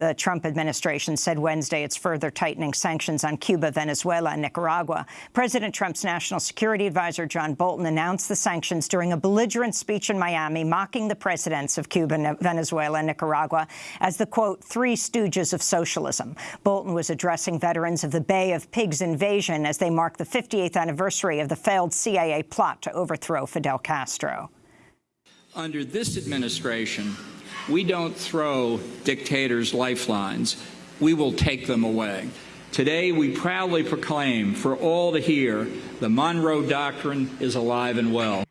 The Trump administration said Wednesday it's further tightening sanctions on Cuba, Venezuela and Nicaragua. President Trump's national security advisor, John Bolton, announced the sanctions during a belligerent speech in Miami, mocking the presidents of Cuba, Venezuela and Nicaragua as the, quote, three stooges of socialism. Bolton was addressing veterans of the Bay of Pigs invasion as they mark the 58th anniversary of the failed CIA plot to overthrow Fidel Castro. Under this administration, we don't throw dictators lifelines. We will take them away. Today, we proudly proclaim for all to hear the Monroe Doctrine is alive and well.